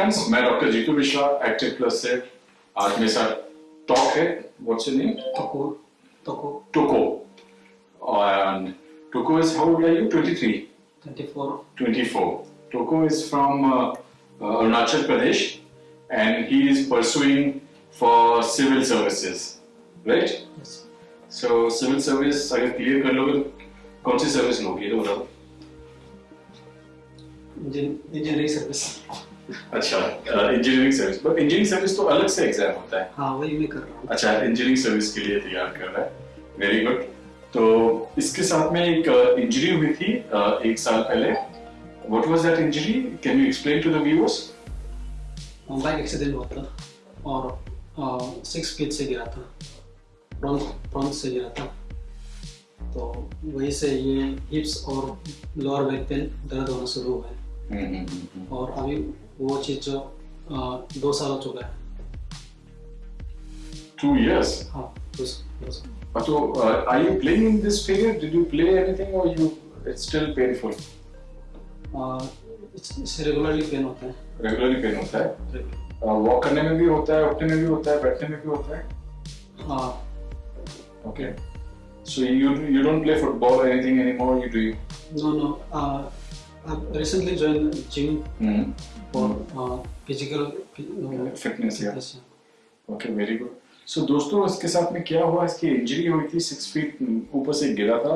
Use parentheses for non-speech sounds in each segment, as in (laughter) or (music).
Friends मैं doctor Jitu Mishra active plus से आज मेरे साथ टॉक है। व्हाट्स योर नेम टोको Toko Toko and Toko is how old are you 23 24 24 Toko is from Arunachal Pradesh and he is pursuing for civil services right so civil service अगर clear कर लोगे कौन सी सर्विस लोगे? ये तो बताओ। इंजीनियरिंग सर्विस अच्छा engineering service but engineering service तो अलग से एग्ज़ाम होता है। हाँ वही मैं कर रहा हूँ। अच्छा इंजीनियरिंग सर्विस के लिए तैयार कर रहा है। वेरी गुड तो इसके साथ में एक इंजरी हुई थी uh, एक साल पहले। What was that injury can you explain to the viewers bike accident हुआ था और सिक्स फीट से गिरा था। फ्रंट फ्रंट से गिरा था। तो वहीं से ये हिप्स और लोअर बैक पेन दर्द होना शुरू हुआ है और अभी वो चीज़ जो दो साल हो चुका है two years हाँ दो साल तो are you playing in this period did you play anything or you it's still painful uh, it's regularly pain होता है regularly pain होता है वॉक करने में भी होता है उठने में भी होता है बैठने में भी होता है हाँ okay so you you don't play football or anything anymore you do you no no uh, I've recently joined gym mm -hmm. for uh, physical uh, fitness. Yeah. fitness. Okay, very good. सो दोस्तों इसके साथ में क्या हुआ इसकी injury हुई थी six feet ऊपर से गिरा था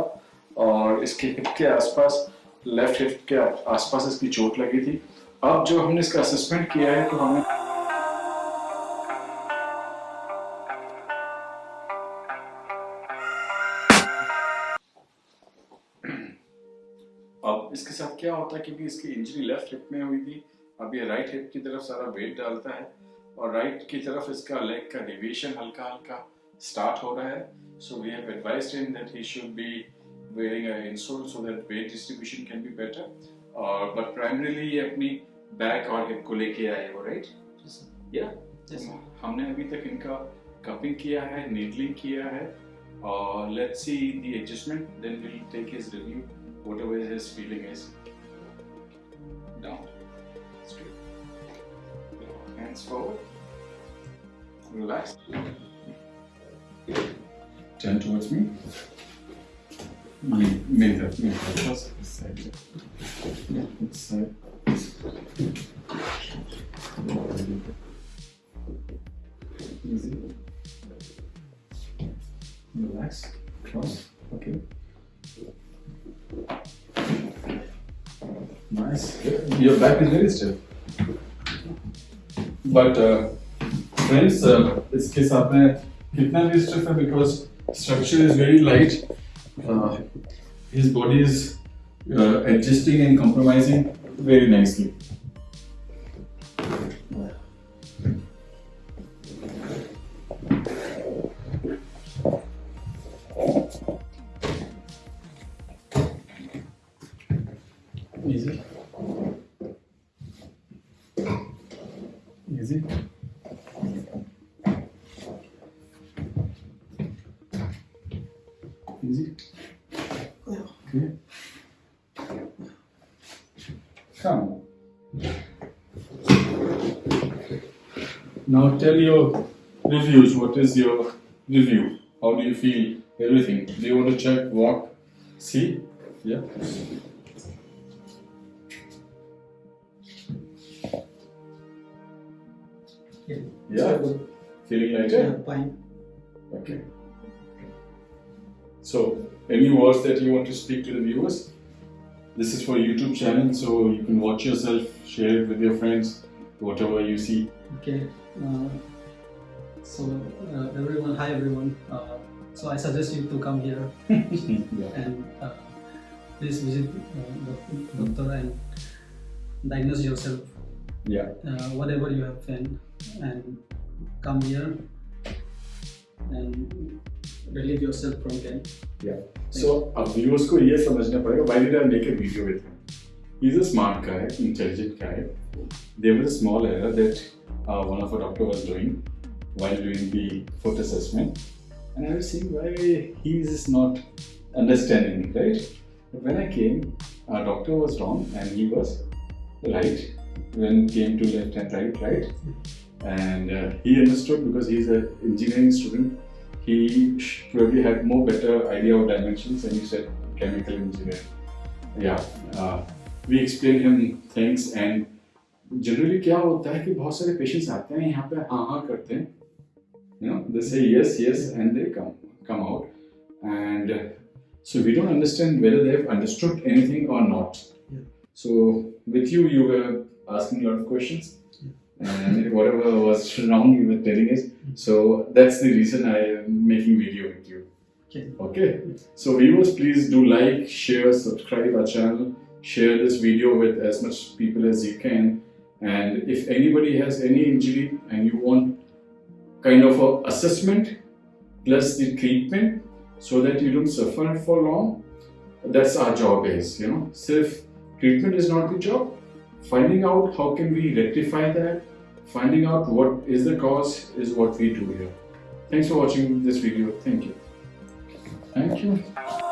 और इसके हिप के आसपास लेफ़्ट हिप के आसपास इसकी चोट लगी थी अब जो हमने इसका असेसमेंट किया है तो हमें क्या होता है क्योंकि इसकी इंजरी लेफ़्ट हिप में हुई थी अब ये राइट हिप की तरफ़ सारा वेट डालता है और राइट की तरफ़ इसका लेग का डिविएशन हल्का हल्का स्टार्ट हो रहा है। So we have advised him that he should be wearing an insole so that weight distribution can be better. और but primarily ये अपनी बैक और हिप को लेके आए हो राइट Yes. या Yes, हमने अभी तक इनका कपिंग किया है नीडलिंग किया है। और let's see the adjustment then we will take his review whatever his down. That's good. Hands forward. Relax. Turn towards me. Mirror, mirror, mirror. Just side. Yeah. Nice. Your back is very stiff. But friends uh, uh इसके साथ में कितना भी stiff है because structure is very light his body is adjusting and compromising very nicely Easy. Easy. Easy. Okay. Come. Now tell your reviews. What is your review? How do you feel? Everything. Do you want to check, walk, see? Yeah. Yeah. Yeah. Good. Feeling Yeah, lighter? fine. Okay. So, any words that you want to speak to the viewers? This is for YouTube channel, so you can watch yourself, share it with your friends, whatever you see. Okay. Uh, so uh, everyone, hi everyone. Uh, so I suggest you to come here (laughs) yeah. and uh, please visit uh, doc- doctor and diagnose yourself Yeah. uh, whatever you have found and come here and relieve yourself from pain. Yeah. So, अब viewers को ये समझना पड़ेगा why did I make a video with him? He's a smart guy, intelligent guy. There was a small error that uh, one of our doctor was doing while doing the foot assessment, and I was seeing why he is not understanding, right? But when I came, our doctor was wrong and he was right. when it came to left and right, right? And uh, he understood because he's an engineering student. He sh- probably had more better idea of dimensions, and he said chemical engineer. Yeah, uh, we explained him things and generally क्या होता है कि बहुत सारे patients आते हैं यहाँ पे हाँ हाँ करते हैं you know they say yes yes and they come come out and uh, so we don't understand whether they have understood anything or not Yeah. so with you you were asking a lot of questions. And whatever was wrong you were telling us mm-hmm. so that's the reason i am making video with you. Okay. okay. So viewers please do like share subscribe our channel. Share this video with as much people as you can. And if anybody has any injury and you want kind of a assessment plus the treatment so that you don't suffer for long that's our job is you know. Self treatment is not the job finding out how can we rectify that finding out what is the cause is what we do here. Thanks for watching this video. Thank you. Thank you